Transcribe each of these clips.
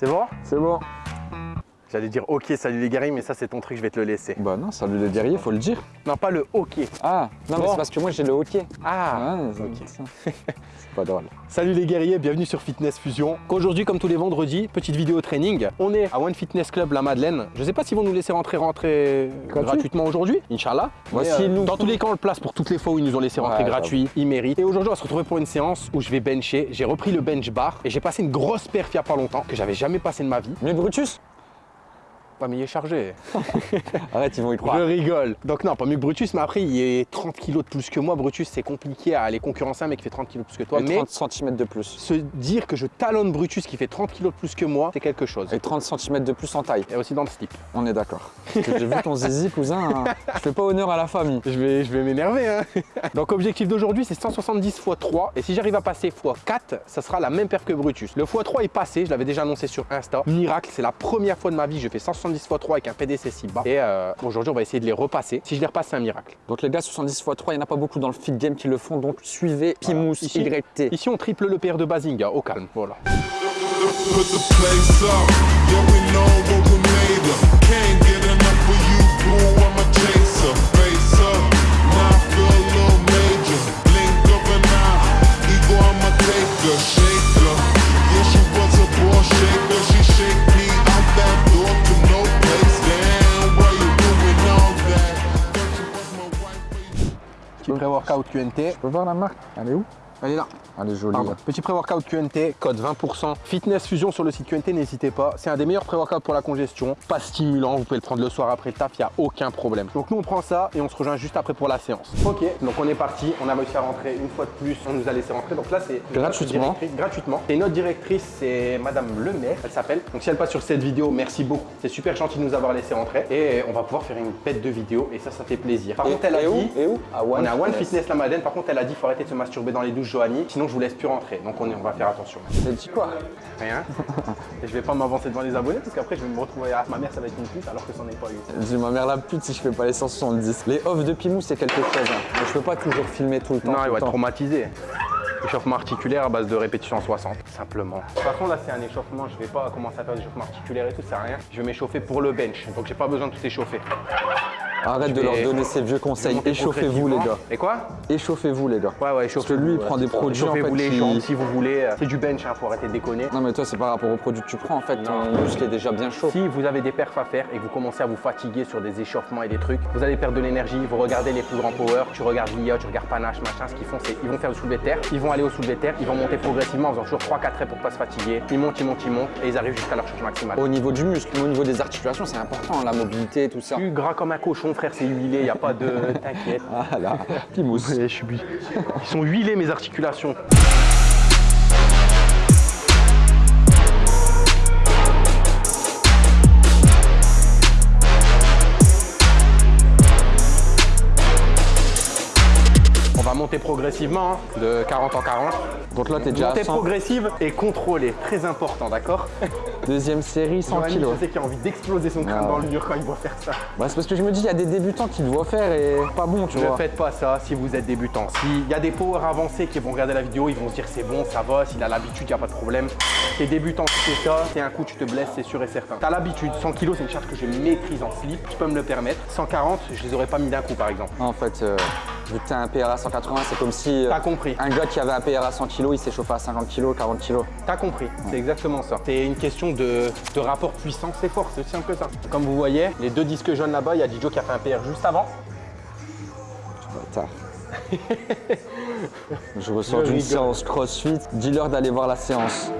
C'est bon? C'est bon. J'allais dire ok, salut les guerriers, mais ça c'est ton truc, je vais te le laisser. Bah non, salut les guerriers, faut le dire. Non, pas le ok. Ah, non mais c'est parce que moi j'ai le hockey. Ah, c'est ok. C'est pas drôle. Salut les guerriers, bienvenue sur Fitness Fusion. Aujourd'hui, comme tous les vendredis, petite vidéo training. On est à One Fitness Club La Madeleine. Je sais pas s'ils vont nous laisser rentrer rentrer Gratuit. gratuitement aujourd'hui, Inch'Allah. S'ils nous dans tous les cas, on le place pour toutes les fois où ils nous ont laissé rentrer Ouais, gratuit. Ils méritent. Et aujourd'hui, on va se retrouver pour une séance où je vais bencher. J'ai repris le bench bar et j'ai passé une grosse perf il y a pas longtemps que j'avais jamais passé de ma vie. Mais Brutus? Pas mais il est chargé. Arrête, ils vont y Je croire. rigole. Donc non, pas mieux que Brutus, mais après, il est 30 kilos de plus que moi. Brutus, c'est compliqué à aller concurrencer un mec qui fait 30 kilos de plus que toi. Et mais 30 cm de plus. se dire que je talonne Brutus qui fait 30 kilos de plus que moi, c'est quelque chose. Et 30 cm de plus en taille. Et aussi dans le slip. On est d'accord. J'ai vu ton zizi, cousin. hein. Je fais pas honneur à la famille. Je vais, je vais m'énerver. Hein. Donc objectif d'aujourd'hui, c'est 170 x 3. Et si j'arrive à passer x 4, ça sera la même perf que Brutus. Le x 3 est passé, je l'avais déjà annoncé sur Insta. Miracle, c'est la première fois de ma vie, je fais 170 x 3 avec un PDC si bas. Et euh, aujourd'hui, on va essayer de les repasser. Si je les repasse, c'est un miracle. Donc les gars, 70 x 3, il n'y en a pas beaucoup dans le fit game qui le font. Donc suivez Pimous Ici- YT. Ici, on triple le PR de Bazinga, au calme. Voilà. QNT. Tu peux voir la marque? Elle est où? Elle est là. Elle est jolie. Petit pré-workout QNT, code 20%. Fitness Fusion sur le site QNT, n'hésitez pas. C'est un des meilleurs pré-workouts pour la congestion. Pas stimulant, vous pouvez le prendre le soir après le taf, il n'y a aucun problème. Donc nous on prend ça et on se rejoint juste après pour la séance. Ok, donc on est parti, on a réussi à rentrer une fois de plus, on nous a laissé rentrer. Donc là c'est Gratuitement. Gratuitement. Et notre directrice c'est Madame Le Maire, elle s'appelle. Donc si elle passe sur cette vidéo, merci beaucoup. C'est super gentil de nous avoir laissé rentrer. Et on va pouvoir faire une pète de vidéo et ça, ça fait plaisir. Par Et- contre, elle a et où dit... Et où À One on est à One Fitness. Fitness la Madeleine. Par contre, elle a dit qu'il faut arrêter de se masturber dans les douches Joanie, sinon je vous laisse plus rentrer. Donc on, est- on va faire attention. T'as dit quoi Rien. Et je vais pas m'avancer devant les abonnés parce qu'après je vais me retrouver à ma mère, ça va être une pute alors que c'en est pas une. Dis ma mère la pute si je fais pas les 170. Les offs de Pimous, c'est quelque chose. hein. Je peux pas toujours filmer tout le temps. Non, il va être traumatisé. Échauffement articulaire à base de répétition en 60, simplement. De toute façon, là, c'est un échauffement. Je vais pas commencer à faire des échauffements articulaires et tout, ça sert à rien. Je vais m'échauffer pour le bench, donc j'ai pas besoin de tout échauffer. Arrête de leur donner ces vieux conseils. Échauffez-vous les gars. Et quoi? Échauffez-vous les gars. Ouais, ouais, Parce que lui, il prend des produits en fait, Échauffez-vous les jambes si vous voulez. C'est du bench, hein, faut arrêter de déconner. Non mais toi c'est par rapport aux produits que tu prends en fait, ton muscle est déjà bien chaud. Si vous avez des perfs à faire et que vous commencez à vous fatiguer sur des échauffements et des trucs, vous allez perdre de l'énergie, vous regardez les plus grands power, tu regardes Liot, tu regardes Panache, machin, ce qu'ils font c'est ils vont faire le soulevé de terre, ils vont aller au soulevé de terre, ils vont monter progressivement en faisant toujours 3-4 reps pour pas se fatiguer, ils montent, ils montent, ils montent et ils arrivent jusqu'à leur charge maximale. Au niveau du muscle, au niveau des articulations c'est important, la mobilité, tout ça. Plus gras comme un cochon frère, c'est huilé, y a pas de... T'inquiète. Ah là. Ouais, je suis... Ils sont huilés mes articulations. Monter progressivement, hein, de 40 en 40. Donc là t'es déjà à Montée 100. progressive et contrôlée, très important, d'accord Deuxième série, 100 Giovanni, kilos. je sais qu'il a envie d'exploser son crâne Ah dans le mur quand il voit faire ça. Bah, c'est parce que je me dis, il y a des débutants qui le voient faire et pas bon, tu Ne vois. faites pas ça si vous êtes débutant. S'il y a des powers avancés qui vont regarder la vidéo, ils vont se dire c'est bon, ça va, s'il a l'habitude, il n'y a pas de problème. T'es débutant, tu fais ça, c'est un coup, tu te blesses, c'est sûr et certain. T'as l'habitude, 100 kg, c'est une charge que je maîtrise en slip, je peux me le permettre. 140, je les aurais pas mis d'un coup par exemple. En fait, euh, vu que t'as un PRA 180, c'est comme si euh, T'as compris, un gars qui avait un PRA 100 kg, il s'échauffait à 50 kg, 40 kg. t'as compris, c'est exactement ça. C'est une question de, de rapport puissance et force, c'est aussi simple que ça. Comme vous voyez, les deux disques jaunes là-bas, il y a Dijo qui a fait un PR juste avant. Bâtard. Je ressors d'une séance CrossFit. Dis-leur d'aller voir la séance.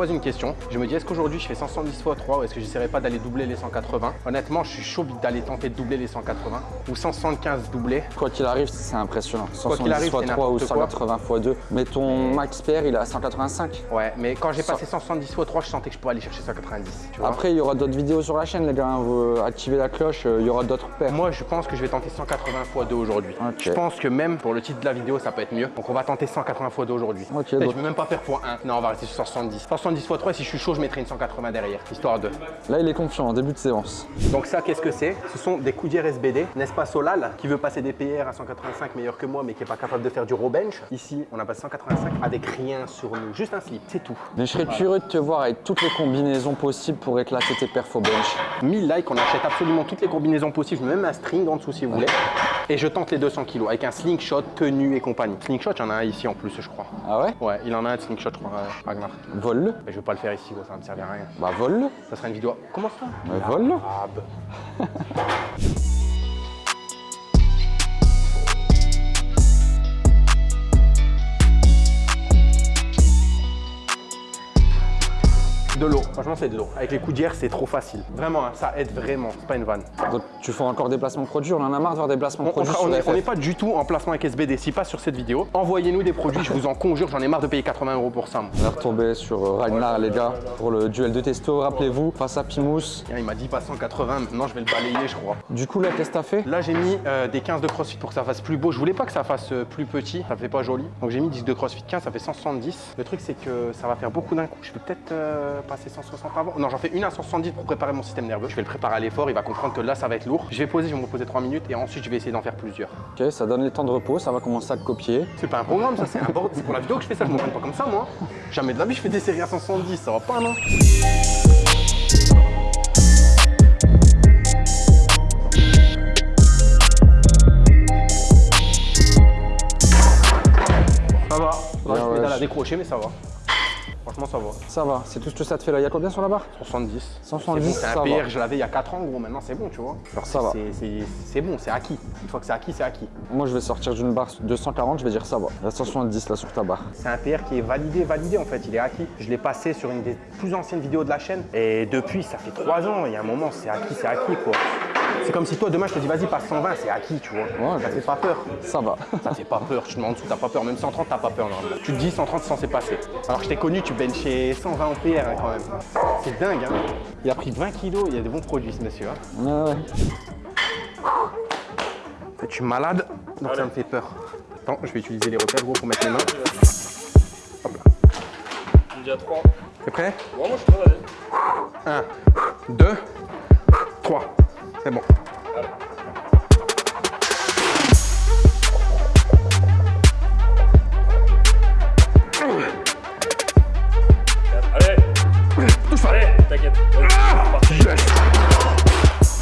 Pose une question. Je me dis, est-ce qu'aujourd'hui je fais 170 x 3 ou est-ce que j'essaierai pas d'aller doubler les 180 Honnêtement, je suis chaud d'aller tenter de doubler les 180 ou 175 doublés. Quoi qu'il arrive, c'est impressionnant. Quoi qu'il 170 arrive, x c'est 3 ou n'importe quoi. 180 x 2. Mais ton max PR, il est à 185. Ouais, mais quand j'ai passé 170 x 3, je sentais que je pourrais aller chercher 190. Tu vois Après, il y aura d'autres vidéos sur la chaîne, les gars. hein. Vous activez la cloche, euh, il y aura d'autres paires. moi, je pense que je vais tenter 180 x 2 aujourd'hui. Je pense que même pour le titre de la vidéo, ça peut être mieux. Donc, on va tenter 180 x 2 aujourd'hui. Ok, Et donc- Je vais même pas faire x 1. Non, on va rester sur 170. De toute façon, 170 x 3, si je suis chaud, je mettrai une 180 derrière, histoire de. Là, il est confiant en début de séance. Donc ça, qu'est-ce que c'est? Ce sont des coudières SBD, n'est-ce pas Solal, qui veut passer des PR à 185 meilleur que moi, mais qui n'est pas capable de faire du row bench? Ici, on a passé 185 avec rien sur nous, juste un slip, c'est tout. Mais je serais curieux de te voir avec toutes les combinaisons possibles pour éclater tes perfs au bench. 1000 likes, on achète absolument toutes les combinaisons possibles, même un string en dessous si vous voulez. Et je tente les 200 kilos avec un slingshot, tenue et compagnie. Slingshot, il y en a un ici en plus, je crois. Ah ouais? Ouais, il en a un de slingshot, je crois, euh, Ragnar. Vole-le. Mais je vais pas le faire ici, gros, ça va me servir à rien. Bah, vole-le. Ça sera une vidéo. Comment ça? Mais vole-le. De l'eau, franchement c'est de l'eau. Avec les coudières c'est trop facile. Vraiment, hein, ça aide vraiment, c'est pas une vanne. Donc, tu fais encore des placements produits. On en a marre de voir des placements On- produits on n'est pas du tout en placement avec SBD, si pas sur cette vidéo. Envoyez-nous des produits, je vous en conjure, j'en ai marre de payer 80 euros pour ça. moi. On est retombé sur euh, Ragnar, les gars, pour le duel de testo. Rappelez-vous, face à Pimous. Il m'a dit pas 180, maintenant je vais le balayer je crois. Du coup, là, qu'est-ce que t'as fait? Là j'ai mis euh, des 15 de crossfit pour que ça fasse plus beau. Je voulais pas que ça fasse euh, plus petit, ça fait pas joli. Donc j'ai mis 10 de crossfit 15, ça fait 170. Le truc c'est que ça va faire beaucoup d'un coup. Je vais peut-être euh, passer 160 avant. Non, j'en fais une à 170 pour préparer mon système nerveux. Je vais le préparer à l'effort, il va comprendre que là ça va être lourd. Je vais poser, je vais me reposer 3 minutes et ensuite je vais essayer d'en faire plusieurs. Ok, ça donne les temps de repos. Ça va commencer à copier. C'est pas un programme ça, c'est un bord- c'est pour la vidéo que je fais ça, je m'entraîne pas comme ça moi. Jamais de la vie je fais des séries à 170, ça va pas non Ça va, ouais, je pédale wesh. à décrocher mais ça va. Franchement ça va. Ça va, c'est tout ce que ça te fait là. Il y a combien sur la barre? 170. 170, C'est bon, un. PR, je l'avais il y a 4 ans gros, maintenant c'est bon tu vois. Genre, Ça va. c'est- bon, c'est acquis. Une fois que c'est acquis, c'est acquis. Moi, je vais sortir d'une barre de 140. Je vais dire ça va. Il y a 170 là sur ta barre. C'est un PR qui est validé, validé en fait, il est acquis. Je l'ai passé sur une des plus anciennes vidéos de la chaîne et depuis, ça fait 3 ans, il y a un moment, c'est acquis, c'est acquis quoi. C'est comme si toi demain je te dis vas-y passe 120, c'est acquis tu vois. Ouais, ça fait pas peur. Ça va. Ça fait pas peur, tu te mets en dessous, t'as pas peur. Même 130, t'as pas peur normalement. Tu te dis 130, c'est censé passer. Alors que je t'ai connu, tu benchais 120 en PR hein, quand même. C'est dingue hein. Il a pris 20 kilos, il y a des bons produits ce monsieur. hein. Ouais, ouais. En fait, je suis malade, donc ça me fait peur. Attends, je vais utiliser les repères gros pour mettre les mains. Hop là. Déjà 3. T'es prêt? Bon, moi je suis prêt, vas-y. 1, 2, 3. C'est bon. Allez Allez, t'inquiète.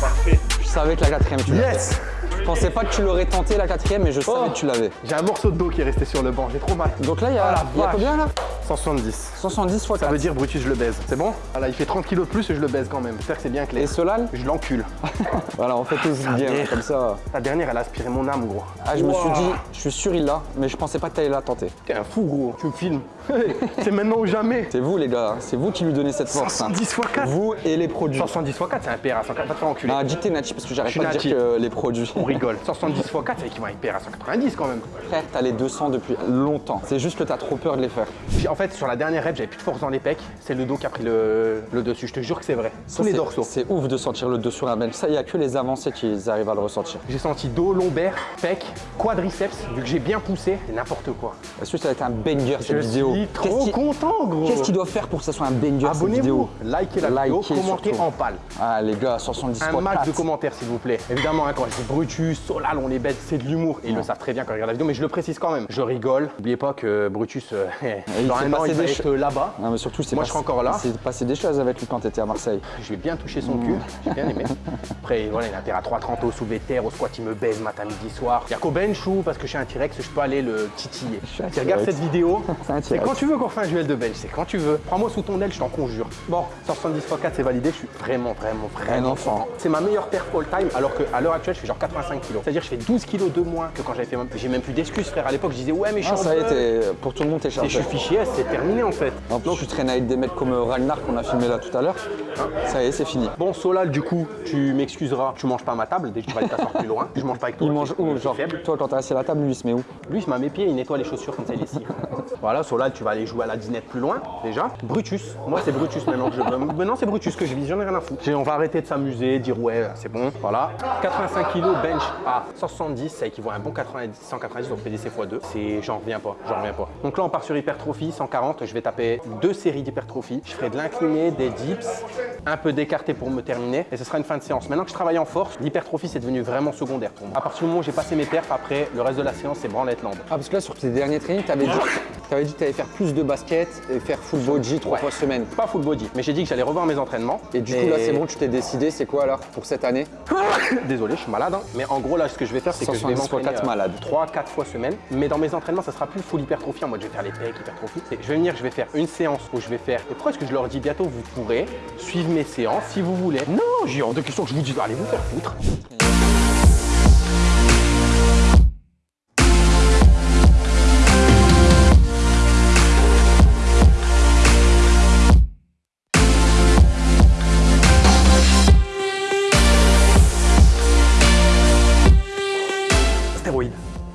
Parfait. Je savais que la quatrième, tu l'avais. Yes Je pensais pas que tu l'aurais tenté la quatrième, mais je savais Oh. que tu l'avais. J'ai un morceau de dos qui est resté sur le banc, j'ai trop mal. Donc là, il y a, Oh y a combien là? 170. 170 fois Ça 4. veut dire Brutus, je le baise. C'est bon? Voilà, il fait 30 kilos de plus et je le baise quand même. J'espère que c'est bien Et clair. Solal Je l'encule. Voilà, on fait tous bien, comme ça. La dernière, elle a aspiré mon âme, gros. Ah, je me suis dit, je suis sûr il l'a, mais je pensais pas que t'allais la tenter. T'es un fou, gros. Tu me filmes. c'est maintenant ou jamais. C'est vous les gars, c'est vous qui lui donnez cette force. hein. 170 x 4. Vous et les produits. 170 x 4, c'est un PR à 140. Va te faire enculer. Non, dis que t'es Nachi parce que j'arrête pas de dire que les produits. On rigole. 170 x 4, c'est équivalent à un PR à 190 quand même. Frère, t'as les 200 depuis longtemps. C'est juste que t'as trop peur de les faire. En fait, sur la dernière j'avais plus de force dans les pecs. C'est le dos qui a pris le, le dessus. Je te jure que c'est vrai. Tous les dorsaux. C'est ouf de sentir le dos sur un bench. Ça, il y a que les avancés qui arrivent à le ressentir. J'ai senti dos, lombaire, pec, quadriceps. Vu que j'ai bien poussé, c'est n'importe quoi. Est-ce que ça va être un banger cette Je vidéo suis Qu'est-ce trop content, gros. Qu'est-ce qu'il doit faire pour que ça soit un banger cette Abonnez-vous, vidéo likez la vidéo, Likez commentez surtout. en pâle. Ah les gars, 170 Un max de 4. commentaires, s'il vous plaît. Évidemment, hein, quand je dis Brutus, Solal, on les bête, c'est de l'humour. Ils le savent très bien quand ils regardent la vidéo, mais je le précise quand même. Je rigole. N'oubliez pas que Brutus, euh, il dans un an, passer il va des être choses. Là-bas. Non mais surtout, c'est Moi, je serai encore là. C'est passé des choses avec lui quand t'étais à Marseille. Je vais bien toucher son cul, j'ai bien aimé. Après, voilà, il a intérêt à 3,30 au soulevé de terre, au squat, il me baise matin, midi, soir. Il y a qu'au bench ou parce que je suis un T-Rex, je peux aller le titiller. Tu regardes T-Rex. cette vidéo, C'est quand tu veux qu'on fasse un duel de bench, c'est quand tu veux. Prends-moi sous ton aile, je t'en conjure. Bon, 170 x 4, c'est validé, je suis vraiment, vraiment, vraiment Un enfant. C'est ma meilleure perf all time, alors qu'à l'heure actuelle, je fais genre 85 kilos. C'est-à-dire, je fais 12 kilos de moins que quand j'avais fait. J'ai même plus d'excuses, frère. À l'époque, je disais, ouais, mais je suis Ah ça t'es- pour tout le monde t'es Et je chargé. suis fichier, c'est terminé en fait. En plus, tu traînes avec des mecs comme euh, Ragnar qu'on a filmé là tout à l'heure. Ça y est, c'est fini. Bon, Solal, du coup, tu m'excuseras, tu manges pas à ma table, dès que tu vas aller t'asseoir plus loin. Je mange pas avec toi. Il mange où Genre, faible. toi quand t'es assis à la table, lui il se met où? Lui, il se met à mes pieds, il nettoie les chaussures comme ça, il est cire. Voilà, Solal, tu vas aller jouer à la dinette plus loin, déjà. Brutus, moi c'est Brutus maintenant que je veux. Maintenant c'est Brutus que je vise, j'en ai rien à foutre. On va arrêter de s'amuser, dire ouais, c'est bon, voilà. 85 kg bench à 170, ça équivaut à un bon 90, 190, donc PDC x2. C'est, j'en reviens pas, j'en reviens pas. Donc là on part sur hypertrophie, 140, je vais taper deux séries d'hypertrophie. Je ferai de l'incliné, des dips, un peu d'écarté pour me terminer, et ce sera une fin de séance. Maintenant que je travaille en force, l'hypertrophie c'est devenu vraiment secondaire pour moi. À partir du moment où j'ai passé mes perfs, après le reste de la séance c'est branlette lambe. Ah, parce que là, sur tes derniers trainings, t'avais dit, t'avais dit que t'allais faire plus de basket et faire full body trois fois semaine. Pas full body, mais j'ai dit que j'allais revoir mes entraînements. Et du coup, là, c'est bon, tu t'es décidé, c'est quoi alors pour cette année? Désolé, je suis malade, hein. mais en gros là, ce que je vais faire, c'est que je vais 170 fois m'entraîner quatre malades. 3-4 fois semaine. Mais dans mes entraînements, ça sera plus full hypertrophie. En mode, je vais faire les pecs, hypertrophie. Je vais venir, je vais faire une séance où je vais faire. Et pourquoi est-ce que je leur dis bientôt, vous pourrez suivre mes séances si vous voulez Non, j'ai hors de question que je vous dise, allez vous faire foutre. Stéroïdes,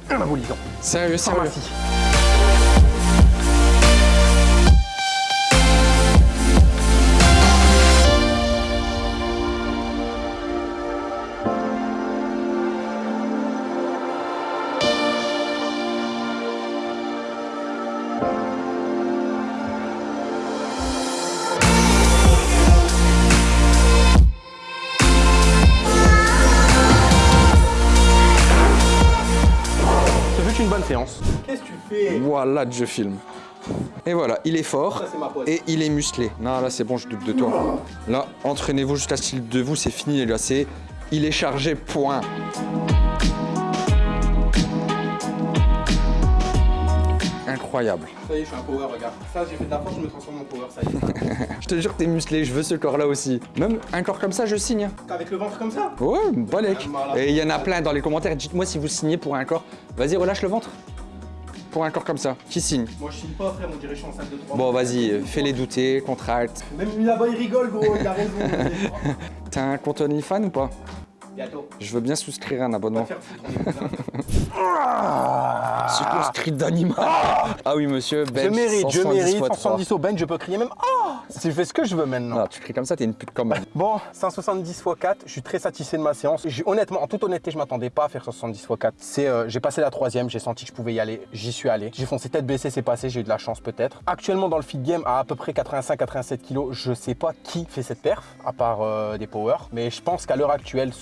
anabolisant, Sérieux, pharmacie. Séance. Qu'est-ce que tu fais? Voilà, je filme. Et voilà, il est fort Ça, et il est musclé. Non, là, c'est bon, je doute de toi. Là, entraînez-vous jusqu'à ce qu'il de vous, c'est fini, là, c'est. Il est chargé, point. Incroyable. Ça y est, je suis un power, regarde. Ça, j'ai fait de la force, je me transforme en power, ça y est. Je te jure, t'es musclé, je veux ce corps-là aussi. Même un corps comme ça, je signe. Avec le ventre comme ça? Ouais, balèque. Ah. Et il y en a plein dans les commentaires. Dites-moi si vous signez pour un corps. Vas-y, relâche le ventre. Pour un corps comme ça. Qui signe? Moi, je signe pas, frère, on dirait que je suis en salle de 3. Bon, vas-y, fais-les douter, contracte. Même lui là-bas, il rigole, gros, il a raison. T'as un compte OnlyFans ou pas? Bientôt. Je veux bien souscrire un abonnement. C'est ce cri d'animal Ah oui, monsieur, Je bench mérite, je 170 mérite. fois 3. 170 au bench, je peux crier même Ah Si je fais ce que je veux maintenant. Ah, tu cries comme ça, t'es une pute quand même. Bon, 170 x 4, je suis très satisfait de ma séance. Honnêtement, en toute honnêteté, je m'attendais pas à faire 170 x 4. C'est, euh, j'ai passé la troisième, j'ai senti que je pouvais y aller, j'y suis allé. J'ai foncé tête baissée, c'est passé, j'ai eu de la chance peut-être. Actuellement dans le feed game, à à peu près 85-87 kg, je sais pas qui fait cette perf, à part euh, des power. Mais je pense qu'à l'heure actuelle,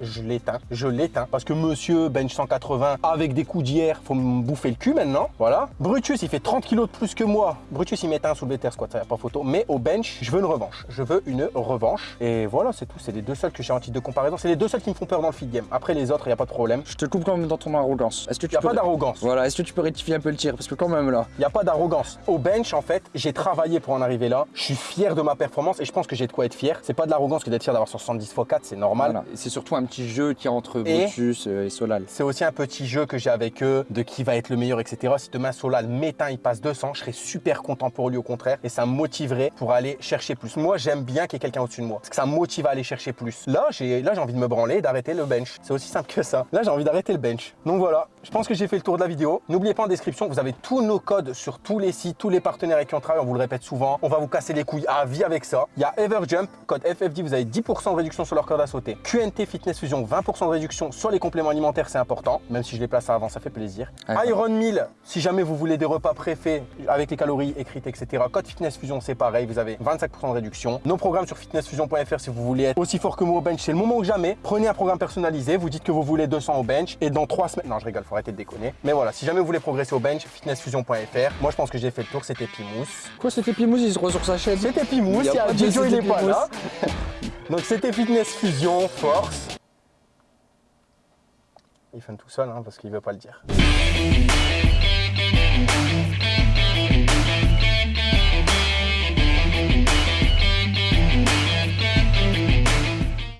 Je l'éteins, je l'éteins. Parce que monsieur bench 180 avec des coups d'hier, faut me bouffer le cul maintenant. Voilà. Brutus, il fait 30 kg de plus que moi. Brutus, il met un soulevé terre squat, ça y a pas photo. Mais au bench, je veux une revanche. Je veux une revanche. Et voilà, c'est tout. C'est les deux seuls que j'ai en titre de comparaison. C'est les deux seuls qui me font peur dans le feed game. Après les autres, il n'y a pas de problème. Je te coupe quand même dans ton arrogance. Est-ce que tu n'y a peux... pas d'arrogance. Voilà, est-ce que tu peux rectifier un peu le tir? Parce que quand même là. Il n'y a pas d'arrogance. Au bench, en fait, j'ai travaillé pour en arriver là. Je suis fier de ma performance et je pense que j'ai de quoi être fier. C'est pas de l'arrogance que d'être fier d'avoir 70 x 4, c'est normal. Voilà. Surtout un petit jeu qui est entre Brutus euh, et Solal. C'est aussi un petit jeu que j'ai avec eux, de qui va être le meilleur, etc. Si demain Solal m'éteint, il passe 200, je serais super content pour lui au contraire. Et ça me motiverait pour aller chercher plus. Moi, j'aime bien qu'il y ait quelqu'un au-dessus de moi. Parce que ça me motive à aller chercher plus. Là, j'ai là, j'ai envie de me branler et d'arrêter le bench. C'est aussi simple que ça. Là, j'ai envie d'arrêter le bench. Donc voilà, je pense que j'ai fait le tour de la vidéo. N'oubliez pas en description, vous avez tous nos codes sur tous les sites, tous les partenaires avec qui on travaille. On vous le répète souvent. On va vous casser les couilles à vie avec ça. Il y a Everjump, code FFD, vous avez 10% de réduction sur leur corde à sauter. QNT Fitness Fusion, 20% de réduction sur les compléments alimentaires, c'est important. Même si je les place avant, ça fait plaisir. Iron 1000, si jamais vous voulez des repas préfaits avec les calories écrites, etc. Code Fitness Fusion, c'est pareil, vous avez 25% de réduction. Nos programmes sur fitnessfusion.fr si vous voulez être aussi fort que moi au bench, c'est le moment ou jamais. Prenez un programme personnalisé, vous dites que vous voulez 200 au bench et dans 3 semaines. Non, je rigole, faut arrêter de déconner. Mais voilà, si jamais vous voulez progresser au bench, fitnessfusion.fr. Moi, je pense que j'ai fait le tour, c'était Pimous. Quoi, c'était Pimous Il se ressort sur sa chaîne? C'était Pimous, Il y a il y a pas de Jojo, il c'était est pas là. Donc c'était Fitness Fusion, force. Il fait tout seul hein, parce qu'il veut pas le dire.